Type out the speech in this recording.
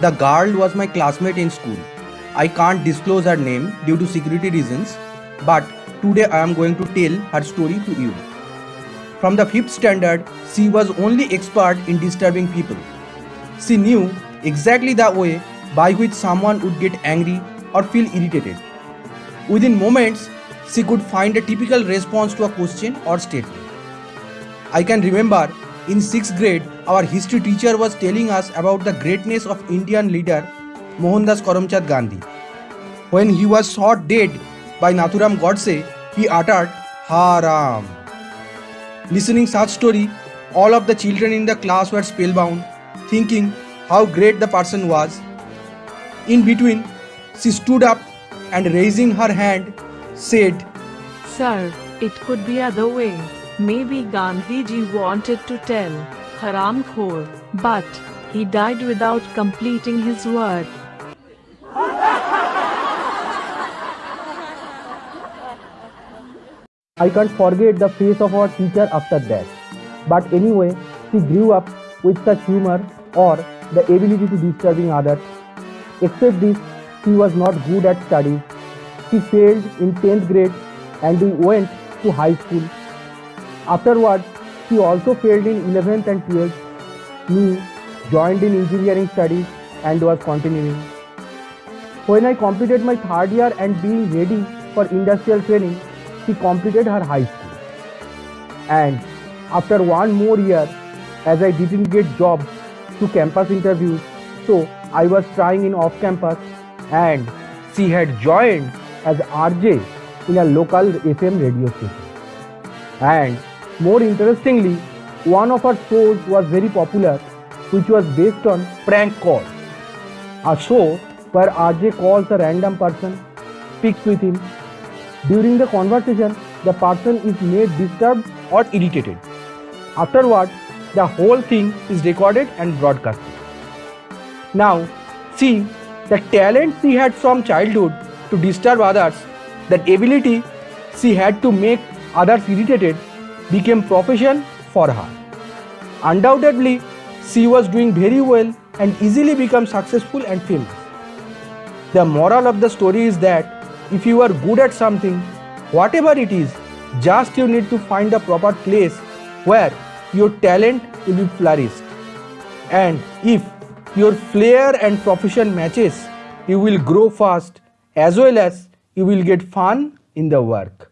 The girl was my classmate in school. I can't disclose her name due to security reasons, but today I am going to tell her story to you. From the 5th standard, she was only expert in disturbing people. She knew exactly the way by which someone would get angry or feel irritated. Within moments, she could find a typical response to a question or statement. I can remember in 6th grade, our history teacher was telling us about the greatness of Indian leader Mohandas Karamchand Gandhi. When he was shot dead by Nathuram Godse, he uttered Haram. Listening such story, all of the children in the class were spellbound, thinking how great the person was. In between, she stood up and raising her hand said, Sir, it could be other way. Maybe Gandhiji wanted to tell Haram Khor, but he died without completing his work. I can't forget the face of our teacher after that. But anyway, she grew up with such humor or the ability to disturbing others. Except this, she was not good at studies. She failed in 10th grade and we went to high school. Afterwards, she also failed in 11th and 12th. Me joined in engineering studies and was continuing. When I completed my third year and being ready for industrial training, she completed her high school. And after one more year, as I didn't get jobs to campus interviews, so I was trying in off campus and she had joined as RJ in a local FM radio station. And more interestingly, one of her shows was very popular, which was based on prank calls. A show where RJ calls a random person, speaks with him, during the conversation, the person is made disturbed or irritated. Afterward, the whole thing is recorded and broadcasted. Now, see the talent she had from childhood to disturb others, that ability she had to make others irritated became profession for her. Undoubtedly, she was doing very well and easily become successful and famous. The moral of the story is that if you are good at something, whatever it is, just you need to find the proper place where your talent will be flourished. And if your flair and profession matches, you will grow fast as well as you will get fun in the work.